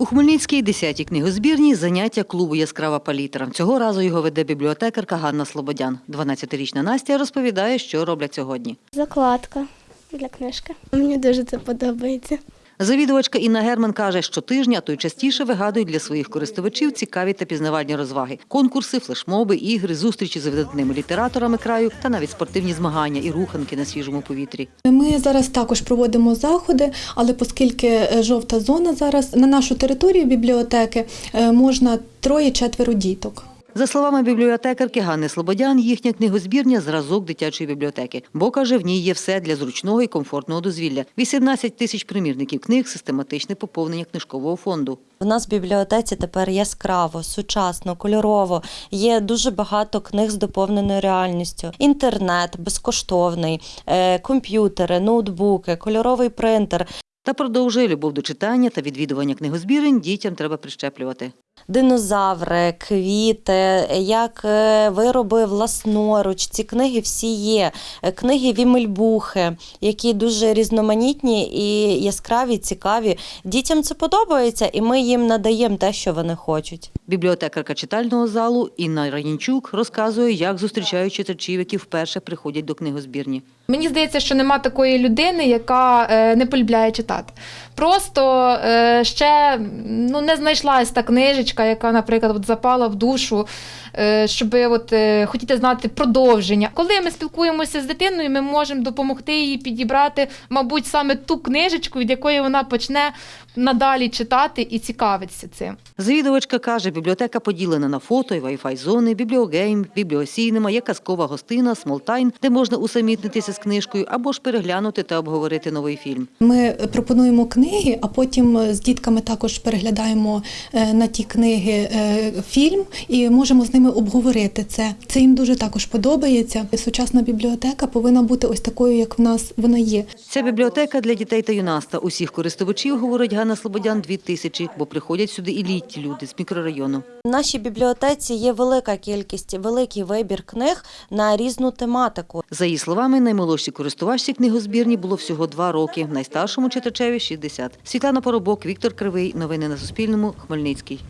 У Хмельницькій 10-й книгозбірні заняття клубу Яскрава палітра. Цього разу його веде бібліотекарка Ганна Слободян. 12-річна Настя розповідає, що роблять сьогодні. Закладка для книжки. Мені дуже це подобається. Завідувачка Інна Герман каже, що тижня, то й частіше вигадують для своїх користувачів цікаві та пізнавальні розваги: конкурси, флешмоби, ігри, зустрічі з видатними літераторами краю та навіть спортивні змагання і руханки на свіжому повітрі. Ми зараз також проводимо заходи, але оскільки е, жовта зона зараз на нашу територію бібліотеки е, можна троє-четверо діток. За словами бібліотекарки Ганни Слободян, їхня книгозбірня зразок дитячої бібліотеки, бо каже, в ній є все для зручного і комфортного дозвілля. 18 тисяч примірників книг, систематичне поповнення книжкового фонду. В нас в бібліотеці тепер яскраво, сучасно, кольорово. Є дуже багато книг з доповненою реальністю. Інтернет безкоштовний, е, комп'ютери, ноутбуки, кольоровий принтер, Та продовжує любов до читання та відвідування книгозбірень дітям треба прищеплювати. Динозаври, квіти, як е, вироби власноруч. Ці книги всі є. Е, Книги Вімельбухи, які дуже різноманітні і яскраві, цікаві. Дітям це подобається, і ми їм надаємо те, що вони хочуть. Бібліотекарка читального залу Інна Ранінчук розказує, як зустрічають читачів, які вперше приходять до книгозбірні. Мені здається, що нема такої людини, яка е, не полюбляє читати. Просто е, ще ну, не знайшлась та книжечка, яка, наприклад, от запала в душу, е, щоб от, е, хотіти знати продовження. Коли ми спілкуємося з дитиною, ми можемо допомогти їй підібрати, мабуть, саме ту книжечку, від якої вона почне надалі читати і цікавитися цим. Завідувачка каже, бібліотека поділена на фото і вай-фай зони, бібліогейм, бібліосійнема, є казкова гостина, смолтайн, де можна усамітнитися з книжкою або ж переглянути та обговорити новий фільм. Ми пропонуємо книги, а потім з дітками також переглядаємо е, на ті книги е, фільм і можемо з ними обговорити це. Це їм дуже також подобається. Сучасна бібліотека повинна бути ось такою, як в нас вона є. Ця бібліотека для дітей та юнаста. Усіх користувачів, говорить Ганна Слободян, дві тисячі, бо приходять сюди і літні люди з мікрорайону. В нашій бібліотеці є велика кількість, великий вибір книг на різну тематику. За її словами, наймолодшій користувачці книгозбірні було всього два роки, найстаршому читачеві – 60. Світлана Поробок, Віктор Кривий. Новини на Суспільному. Хмельницький.